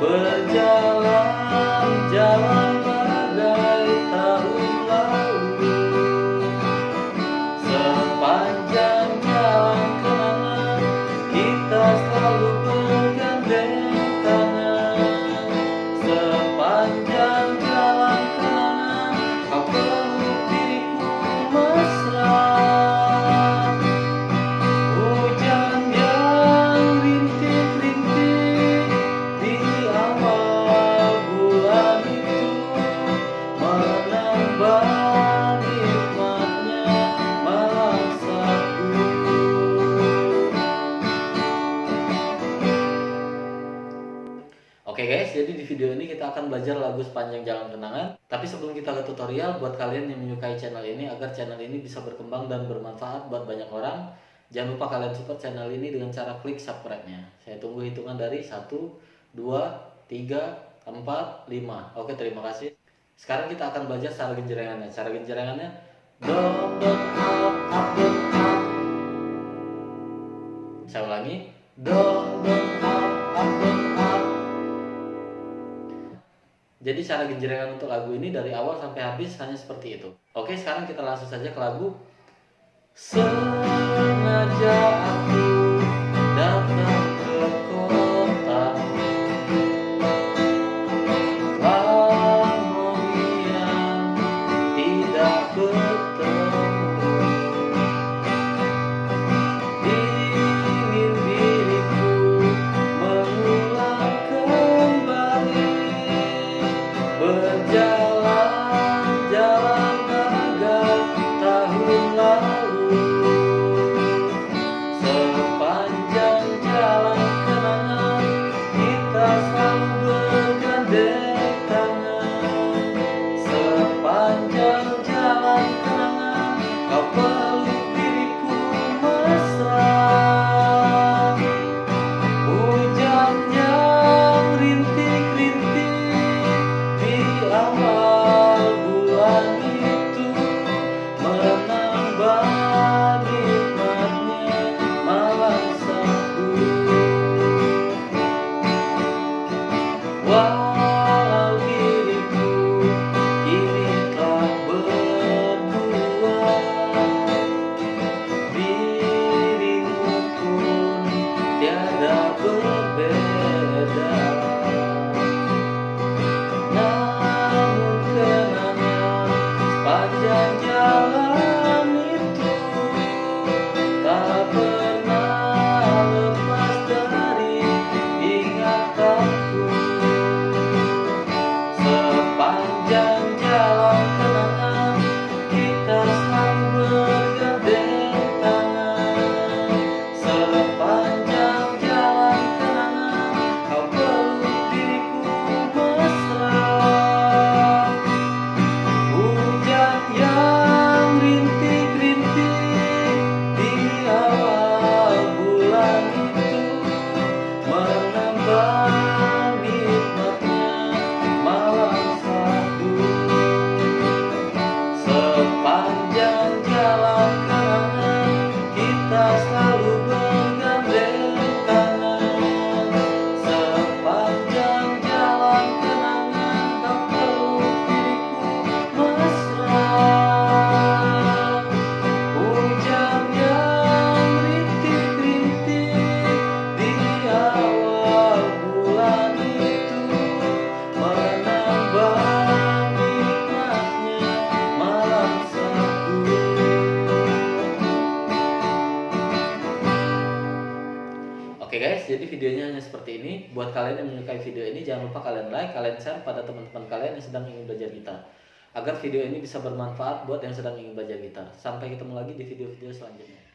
berjalan. Video ini kita akan belajar lagu sepanjang jalan kenangan. Tapi sebelum kita ke tutorial, buat kalian yang menyukai channel ini agar channel ini bisa berkembang dan bermanfaat buat banyak orang, jangan lupa kalian support channel ini dengan cara klik subscribe-nya. Saya tunggu hitungan dari 1, 2, 3, 4, 5. Oke, terima kasih. Sekarang kita akan belajar cara genjrengannya. Cara genjrengannya do, do, up, up. Saya ulangi. Do, do, Jadi cara genjrengan untuk lagu ini dari awal sampai habis hanya seperti itu. Oke, sekarang kita langsung saja ke lagu Sengaja aku selalu ber videonya hanya seperti ini. Buat kalian yang menyukai video ini, jangan lupa kalian like, kalian share pada teman-teman kalian yang sedang ingin belajar gitar. Agar video ini bisa bermanfaat buat yang sedang ingin belajar gitar. Sampai ketemu lagi di video-video selanjutnya.